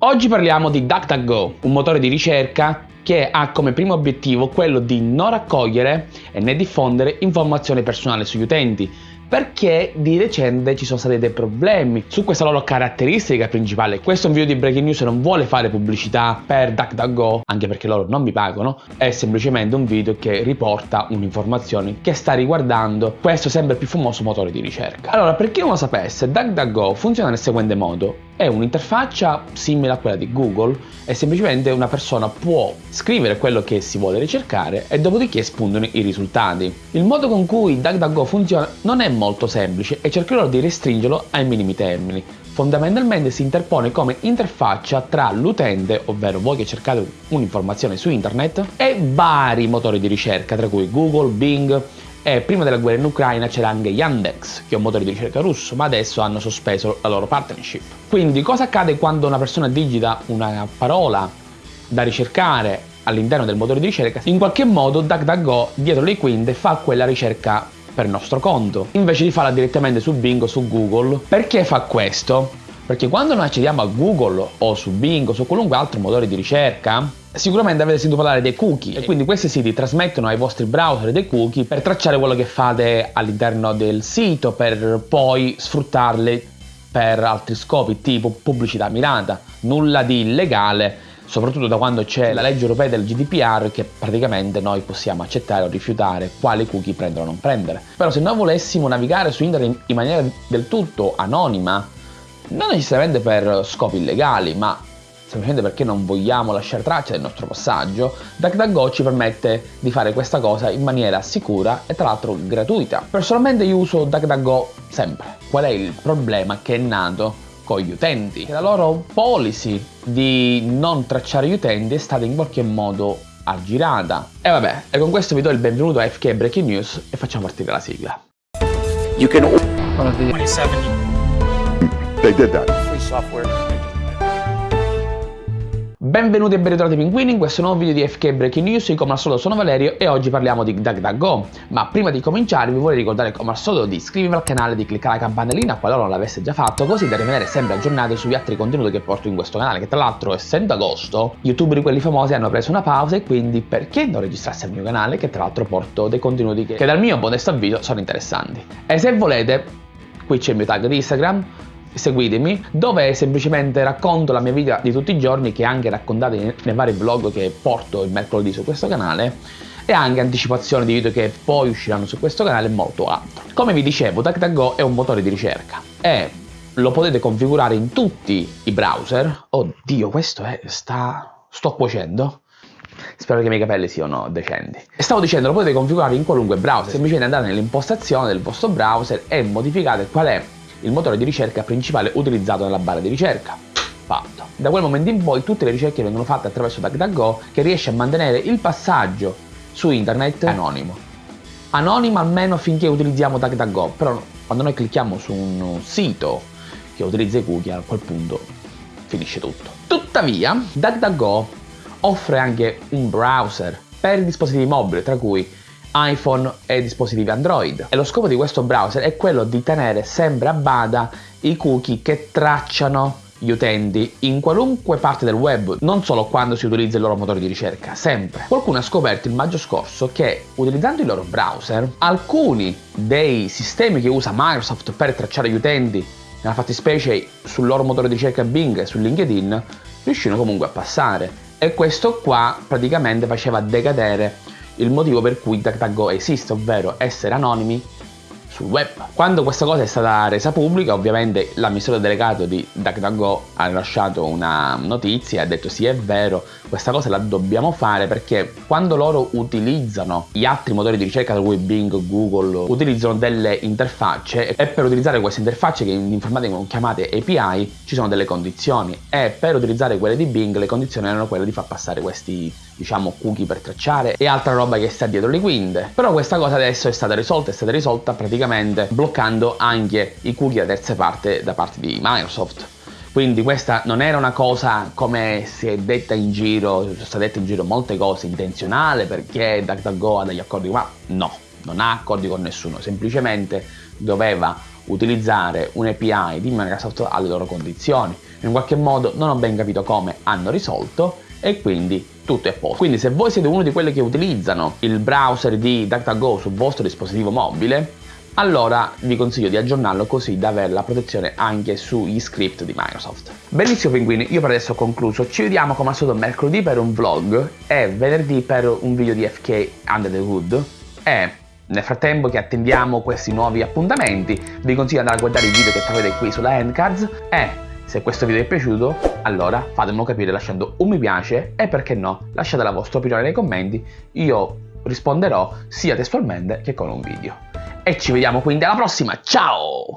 Oggi parliamo di DuckDuckGo, un motore di ricerca che ha come primo obiettivo quello di non raccogliere né diffondere informazioni personali sugli utenti, perché di recente ci sono stati dei problemi su questa loro caratteristica principale. Questo è un video di breaking news non vuole fare pubblicità per DuckDuckGo, anche perché loro non mi pagano, è semplicemente un video che riporta un'informazione che sta riguardando questo sempre più famoso motore di ricerca. Allora, per chi non lo sapesse, DuckDuckGo funziona nel seguente modo. È un'interfaccia simile a quella di Google e semplicemente una persona può scrivere quello che si vuole ricercare e dopodiché spuntano i risultati. Il modo con cui DuckDuckGo funziona non è molto semplice e cercherò di restringerlo ai minimi termini. Fondamentalmente si interpone come interfaccia tra l'utente, ovvero voi che cercate un'informazione su internet, e vari motori di ricerca, tra cui Google, Bing, e prima della guerra in Ucraina c'era anche Yandex, che è un motore di ricerca russo, ma adesso hanno sospeso la loro partnership. Quindi cosa accade quando una persona digita una parola da ricercare all'interno del motore di ricerca? In qualche modo DuckDuckGo dietro le quinte fa quella ricerca per nostro conto, invece di farla direttamente su Bing o su Google. Perché fa questo? Perché quando noi accediamo a Google o su Bing o su qualunque altro motore di ricerca, Sicuramente avete sentito parlare dei cookie e quindi questi siti trasmettono ai vostri browser dei cookie per tracciare quello che fate all'interno del sito per poi sfruttarli per altri scopi tipo pubblicità mirata. Nulla di illegale soprattutto da quando c'è la legge europea del GDPR che praticamente noi possiamo accettare o rifiutare quali cookie prendere o non prendere. Però se noi volessimo navigare su internet in maniera del tutto anonima, non necessariamente per scopi illegali, ma semplicemente perché non vogliamo lasciare traccia del nostro passaggio, DuckDuckGo ci permette di fare questa cosa in maniera sicura e tra l'altro gratuita. Personalmente io uso DuckDuckGo sempre. Qual è il problema che è nato con gli utenti? Che la loro policy di non tracciare gli utenti è stata in qualche modo aggirata. E vabbè, e con questo vi do il benvenuto a FK Breaking News e facciamo partire la sigla. You can... 27. They did that. Free software. Benvenuti e ben ritrovati pinguini. In questo nuovo video di FK Breaking News, io come al solito sono Valerio e oggi parliamo di DuckDuckGo. Ma prima di cominciare vi vorrei ricordare come al solito di iscrivervi al canale, di cliccare la campanellina qualora non l'avesse già fatto così da rimanere sempre aggiornati sugli altri contenuti che porto in questo canale che tra l'altro essendo agosto youtuber quelli famosi hanno preso una pausa e quindi perché non registrarsi al mio canale che tra l'altro porto dei contenuti che, che dal mio modesto avviso sono interessanti. E se volete qui c'è il mio tag di Instagram seguitemi, dove semplicemente racconto la mia vita di tutti i giorni che è anche raccontata nei vari vlog che porto il mercoledì su questo canale e anche anticipazioni di video che poi usciranno su questo canale e molto altro. Come vi dicevo, DuckDuckGo è un motore di ricerca e lo potete configurare in tutti i browser. Oddio, questo è... sta... sto cuocendo. Spero che i miei capelli siano decenti. E stavo dicendo, lo potete configurare in qualunque browser. Semplicemente andate nell'impostazione del vostro browser e modificate qual è il motore di ricerca principale utilizzato nella barra di ricerca. Fatto. Da quel momento in poi tutte le ricerche vengono fatte attraverso DuckDuckGo che riesce a mantenere il passaggio su internet anonimo. Anonimo almeno finché utilizziamo DuckDuckGo, però quando noi clicchiamo su un sito che utilizza i cookie a quel punto finisce tutto. Tuttavia DuckDuckGo offre anche un browser per dispositivi mobili tra cui iPhone e dispositivi Android. E lo scopo di questo browser è quello di tenere sempre a bada i cookie che tracciano gli utenti in qualunque parte del web, non solo quando si utilizza il loro motore di ricerca, sempre. Qualcuno ha scoperto il maggio scorso che utilizzando il loro browser, alcuni dei sistemi che usa Microsoft per tracciare gli utenti, nella fattispecie sul loro motore di ricerca Bing e su LinkedIn, riuscivano comunque a passare. E questo qua praticamente faceva decadere il motivo per cui DuckDuckGo esiste, ovvero essere anonimi sul web. Quando questa cosa è stata resa pubblica, ovviamente l'amministratore delegato di DuckDuckGo ha rilasciato una notizia e ha detto sì è vero, questa cosa la dobbiamo fare perché quando loro utilizzano gli altri motori di ricerca, tra cui Bing, Google, utilizzano delle interfacce e per utilizzare queste interfacce che in informatica sono chiamate API ci sono delle condizioni e per utilizzare quelle di Bing le condizioni erano quelle di far passare questi diciamo cookie per tracciare e altra roba che sta dietro le quinte però questa cosa adesso è stata risolta è stata risolta praticamente bloccando anche i cookie da terze parti da parte di Microsoft quindi questa non era una cosa come si è detta in giro, sono state dette in giro molte cose intenzionale perché DuckDuckGo ha degli accordi ma no, non ha accordi con nessuno, semplicemente doveva utilizzare un API di Microsoft alle loro condizioni in qualche modo non ho ben capito come hanno risolto e quindi tutto è a posto. Quindi se voi siete uno di quelli che utilizzano il browser di DuckDuckGo sul vostro dispositivo mobile, allora vi consiglio di aggiornarlo così da avere la protezione anche sugli script di Microsoft. Benissimo pinguini, io per adesso ho concluso, ci vediamo come al solito mercoledì per un vlog e venerdì per un video di FK Under the Hood e nel frattempo che attendiamo questi nuovi appuntamenti vi consiglio di andare a guardare i video che trovate qui sulla Endcards e se questo video vi è piaciuto, allora fatemelo capire lasciando un mi piace e perché no, lasciate la vostra opinione nei commenti, io risponderò sia testualmente che con un video. E ci vediamo quindi alla prossima, ciao!